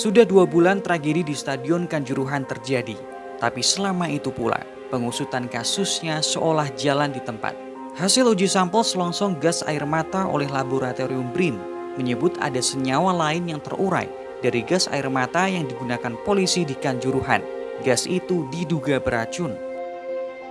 Sudah dua bulan tragedi di Stadion Kanjuruhan terjadi, tapi selama itu pula pengusutan kasusnya seolah jalan di tempat. Hasil uji sampel selongsong gas air mata oleh laboratorium BRIN menyebut ada senyawa lain yang terurai dari gas air mata yang digunakan polisi di Kanjuruhan. Gas itu diduga beracun.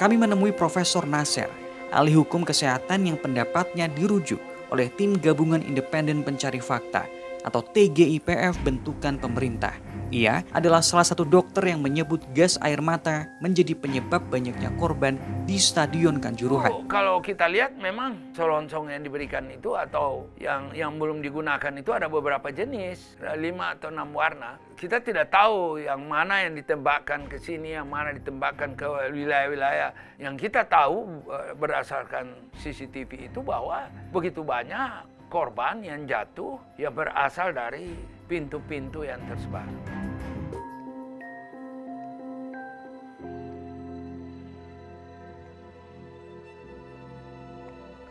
Kami menemui Profesor Nasir, ahli hukum kesehatan yang pendapatnya dirujuk oleh tim gabungan independen pencari fakta atau TGIPF bentukan pemerintah. Ia adalah salah satu dokter yang menyebut gas air mata menjadi penyebab banyaknya korban di Stadion Kanjuruhan. Oh, kalau kita lihat memang selongsong yang diberikan itu atau yang yang belum digunakan itu ada beberapa jenis, lima atau enam warna. Kita tidak tahu yang mana yang ditembakkan ke sini, yang mana ditembakkan ke wilayah-wilayah. Yang kita tahu eh, berdasarkan CCTV itu bahwa begitu banyak korban yang jatuh yang berasal dari pintu-pintu yang tersebar.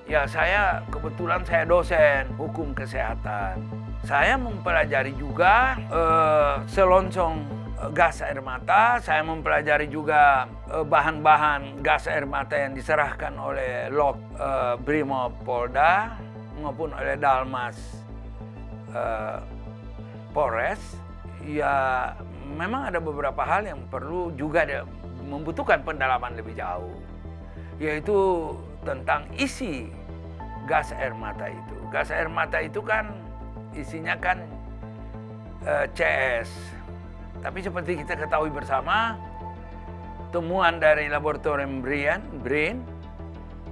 Ya saya kebetulan saya dosen hukum kesehatan. Saya mempelajari juga uh, selongsong eh, gas air mata. Saya mempelajari juga eh, bahan-bahan uh, gas air mata yang diserahkan oleh Lok uh, Brimob Polda maupun oleh Dalmas uh, Polres ya memang ada beberapa hal yang perlu juga ada, membutuhkan pendalaman lebih jauh yaitu tentang isi gas air mata itu. Gas air mata itu kan isinya kan eh, CS tapi seperti kita ketahui bersama temuan dari laboratorium Brian Brain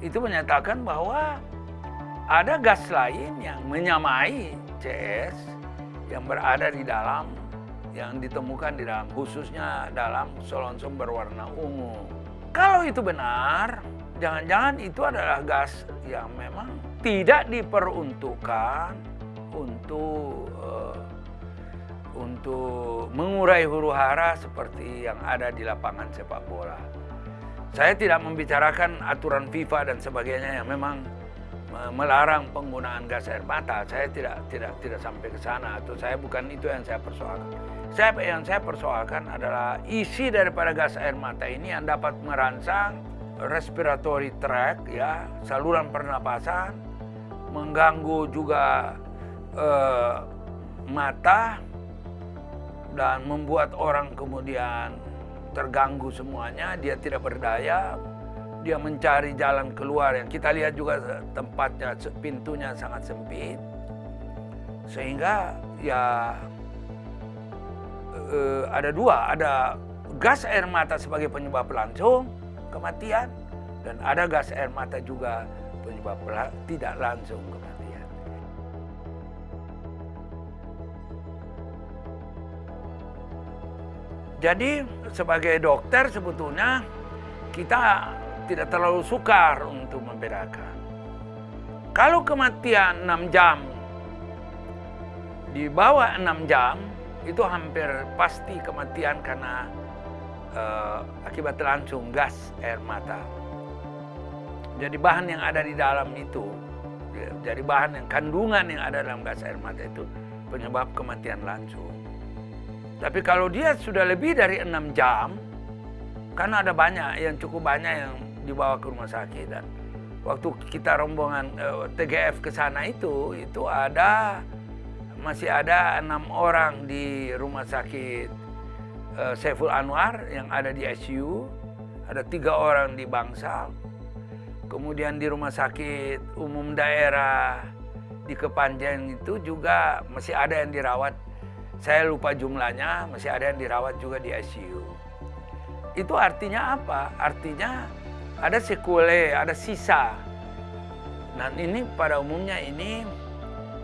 itu menyatakan bahwa ada gas lain yang menyamai CS yang berada di dalam yang ditemukan di dalam khususnya dalam selongsong berwarna ungu. Kalau itu benar, jangan-jangan itu adalah gas yang memang tidak diperuntukkan untuk uh, untuk mengurai huru hara seperti yang ada di lapangan sepak bola. Saya tidak membicarakan aturan FIFA dan sebagainya yang memang melarang penggunaan gas air mata. Saya tidak tidak tidak sampai ke sana atau saya bukan itu yang saya persoalkan. Saya yang saya persoalkan adalah isi daripada gas air mata ini yang dapat merangsang respiratory tract ya, saluran pernapasan, mengganggu juga eh, mata dan membuat orang kemudian terganggu semuanya, dia tidak berdaya, dia mencari jalan keluar. Yang kita lihat juga tempatnya pintunya sangat sempit. Sehingga ya eh, ada dua. Ada gas air mata sebagai penyebab langsung kematian dan ada gas air mata juga penyebab tidak langsung kematian. Jadi sebagai dokter sebetulnya kita tidak terlalu sukar untuk membedakan. Kalau kematian 6 jam, di bawah 6 jam, itu hampir pasti kematian karena uh, akibat langsung gas air mata. Jadi bahan yang ada di dalam itu, jadi bahan yang kandungan yang ada dalam gas air mata itu penyebab kematian langsung. Tapi kalau dia sudah lebih dari 6 jam, karena ada banyak yang cukup banyak yang dibawa ke rumah sakit. Dan waktu kita rombongan uh, eh, TGF ke sana itu itu ada masih ada enam orang di rumah sakit uh, Saiful Anwar yang ada di ICU ada tiga orang di Bangsal kemudian di rumah sakit umum daerah di Kepanjen itu juga masih ada yang dirawat. Saya lupa jumlahnya masih ada yang dirawat juga di ICU itu artinya apa? Artinya ada sekule, ada sisa. Nah ini pada umumnya ini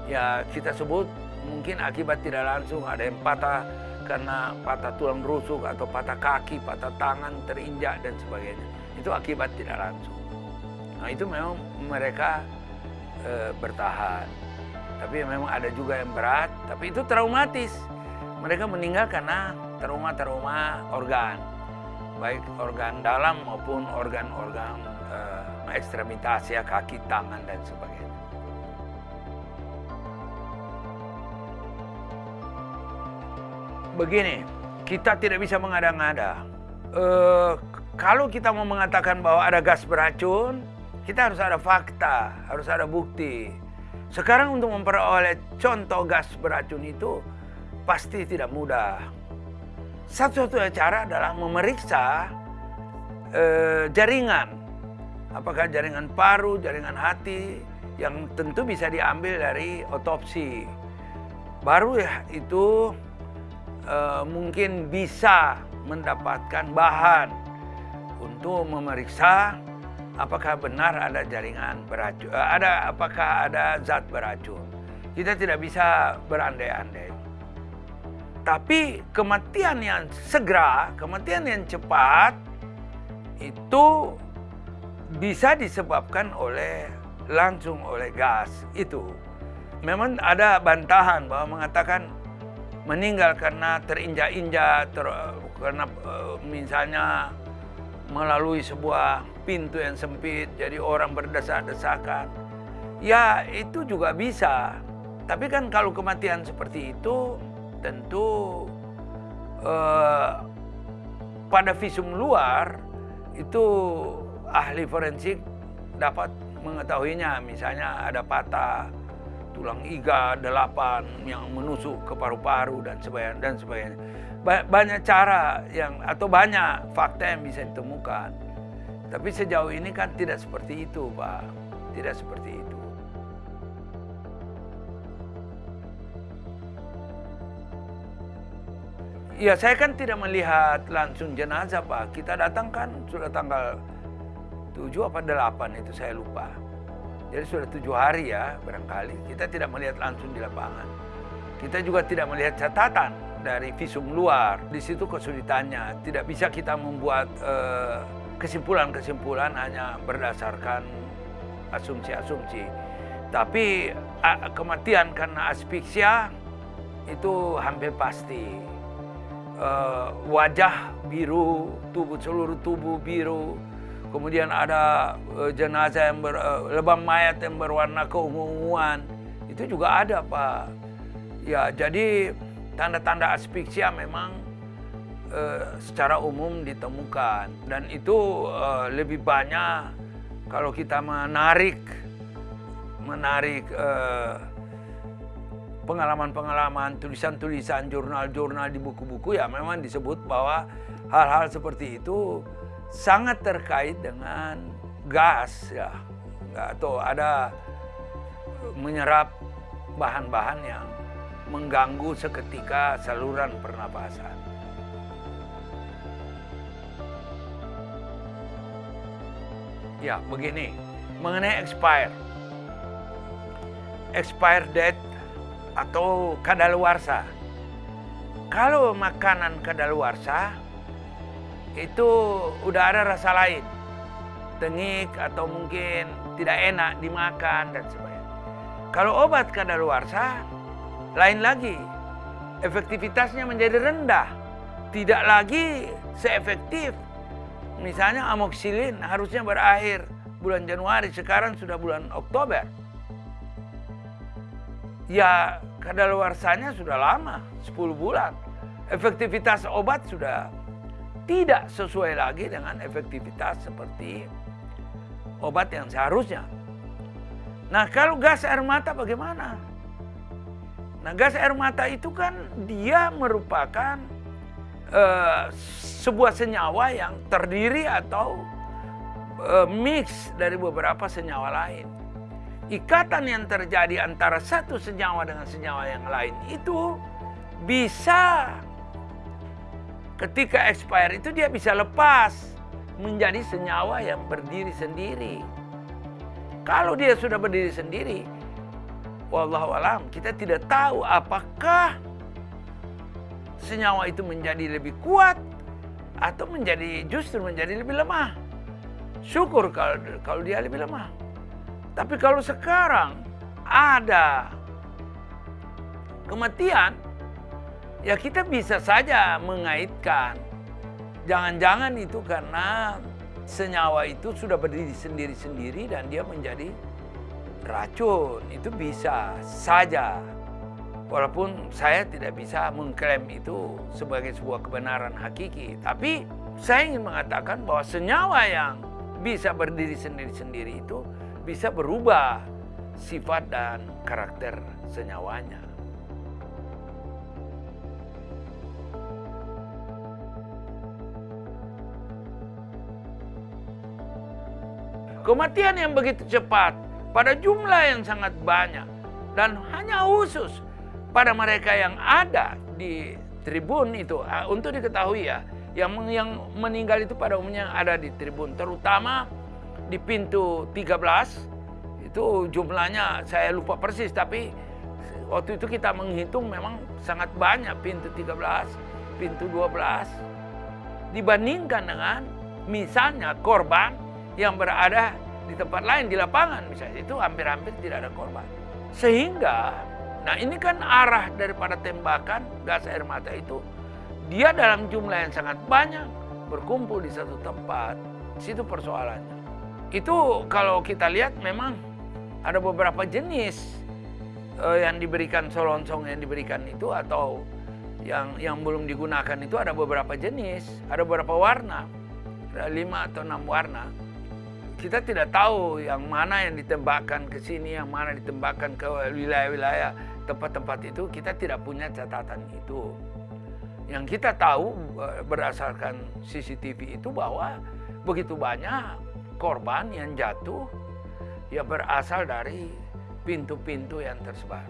ya kita sebut mungkin akibat tidak langsung ada yang patah karena patah tulang rusuk atau patah kaki, patah tangan terinjak dan sebagainya. Itu akibat tidak langsung. Nah itu memang mereka e, bertahan. Tapi memang ada juga yang berat, tapi itu traumatis. Mereka meninggal karena trauma-trauma organ baik organ dalam maupun organ-organ uh, ekstremitas ya kaki, tangan dan sebagainya. begini, kita tidak bisa mengada-ngada. Uh, kalau kita mau mengatakan bahwa ada gas beracun, kita harus ada fakta, harus ada bukti. Sekarang untuk memperoleh contoh gas beracun itu pasti tidak mudah. Satu-satunya cara adalah memeriksa uh, jaringan. Apakah jaringan paru, jaringan hati, yang tentu bisa diambil dari otopsi. Baru ya itu uh, mungkin bisa mendapatkan bahan untuk memeriksa apakah benar ada jaringan beracun, uh, ada apakah ada zat beracun. Kita tidak bisa berandai-andai. Tapi kematian yang segera, kematian yang cepat itu bisa disebabkan oleh langsung oleh gas itu. Memang ada bantahan bahwa mengatakan meninggal karena terinjak-injak, ter, karena uh, misalnya melalui sebuah pintu yang sempit, jadi orang berdesak-desakan. Ya itu juga bisa. Tapi kan kalau kematian seperti itu tentu uh, pada visum luar itu ahli forensik dapat mengetahuinya. Misalnya ada patah tulang iga delapan yang menusuk ke paru-paru dan sebagainya dan sebagainya. Banyak cara yang atau banyak fakta yang bisa ditemukan. Tapi sejauh ini kan tidak seperti itu, Pak. Tidak seperti itu. Ya, saya kan tidak melihat langsung jenazah, Pak. Kita datang kan sudah tanggal 7 apa 8 itu saya lupa. Jadi sudah tujuh hari ya barangkali. Kita tidak melihat langsung di lapangan. Kita juga tidak melihat catatan dari visum luar. Di situ kesulitannya. Tidak bisa kita membuat eh, kesimpulan-kesimpulan uh, hanya berdasarkan asumsi-asumsi. Tapi uh, kematian karena asfiksia itu hampir pasti. Uh, wajah biru, tubuh seluruh tubuh biru, Kemudian ada uh, jenazah yang ber, uh, lebam mayat yang berwarna keunguan. Itu juga ada, Pak. Ya, jadi tanda-tanda asfiksia memang uh, secara umum ditemukan dan itu uh, lebih banyak kalau kita menarik menarik pengalaman-pengalaman, tulisan-tulisan, jurnal-jurnal di buku-buku ya memang disebut bahwa hal-hal seperti itu sangat terkait dengan gas ya atau ada menyerap bahan-bahan yang mengganggu seketika saluran pernapasan. Ya, begini. Mengenai expire. Expire date atau kadaluarsa. Kalau makanan kadaluarsa itu udah ada rasa lain. Tengik atau mungkin tidak enak dimakan dan sebagainya. Kalau obat kadaluarsa, lain lagi. Efektivitasnya menjadi rendah. Tidak lagi seefektif. Misalnya amoksilin harusnya berakhir bulan Januari, sekarang sudah bulan Oktober. Ya kadaluarsanya sudah lama, 10 bulan. Efektivitas obat sudah tidak sesuai lagi dengan efektivitas seperti obat yang seharusnya. Nah kalau gas air mata bagaimana? Nah gas air mata itu kan dia merupakan uh, sebuah senyawa yang terdiri atau uh, mix dari beberapa senyawa lain. Ikatan yang terjadi antara satu senyawa dengan senyawa yang lain itu bisa ketika expire itu dia bisa lepas menjadi senyawa yang berdiri sendiri. Kalau dia sudah berdiri sendiri, wallahu alam, kita tidak tahu apakah senyawa itu menjadi lebih kuat atau menjadi justru menjadi lebih lemah. Syukur kalau kalau dia lebih lemah. Tapi kalau sekarang ada kematian, ya kita bisa saja mengaitkan. Jangan-jangan itu karena senyawa itu sudah berdiri sendiri-sendiri dan dia menjadi racun. Itu bisa saja. Walaupun saya tidak bisa mengklaim itu sebagai sebuah kebenaran hakiki, tapi saya ingin mengatakan bahwa senyawa yang bisa berdiri sendiri-sendiri itu bisa berubah sifat dan karakter senyawanya. Kematian yang begitu cepat pada jumlah yang sangat banyak dan hanya khusus pada mereka yang ada di tribun itu ah, untuk diketahui ya yang yang meninggal itu pada umumnya ada di tribun terutama di pintu 13 itu jumlahnya saya lupa persis tapi waktu itu kita menghitung memang sangat banyak pintu 13 pintu 12 dibandingkan dengan misalnya korban yang berada di tempat lain di lapangan misalnya itu hampir-hampir tidak ada korban. Sehingga nah ini kan arah daripada tembakan gas air mata itu dia dalam jumlah yang sangat banyak berkumpul di satu tempat. Situ persoalannya. Itu kalau kita lihat memang ada beberapa jenis uh, yang diberikan solongsong yang diberikan itu atau yang yang belum digunakan itu ada beberapa jenis, ada beberapa warna, ada lima atau enam warna. Kita tidak tahu yang mana yang ditembakkan ke sini, yang mana ditembakkan ke wilayah-wilayah tempat-tempat itu, kita tidak punya catatan itu. Yang kita tahu eh, berdasarkan CCTV itu bahwa begitu banyak korban yang jatuh yang berasal dari pintu-pintu yang tersebar.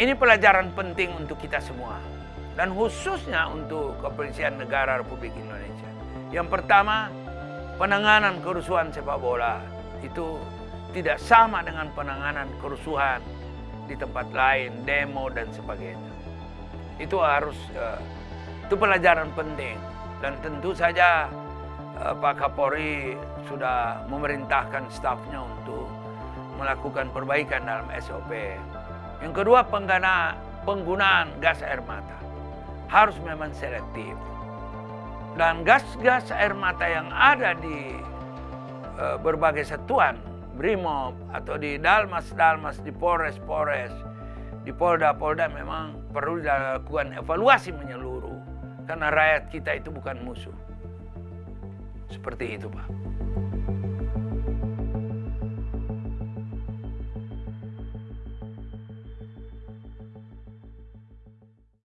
Ini pelajaran penting untuk kita semua dan khususnya untuk kepolisian negara Republik Indonesia. Yang pertama, penanganan kerusuhan sepak bola itu tidak sama dengan penanganan kerusuhan di tempat lain, demo dan sebagainya. Itu harus uh, itu pelajaran penting dan tentu saja uh, Pak Kapolri sudah memerintahkan stafnya untuk melakukan perbaikan dalam SOP. Yang kedua, penggunaan gas air mata harus memang selektif. Dan gas-gas air mata yang ada di e, berbagai satuan, BRIMOB atau di Dalmas-Dalmas, di Polres-Polres, di Polda-Polda memang perlu dilakukan evaluasi menyeluruh. Karena rakyat kita itu bukan musuh. Seperti itu Pak.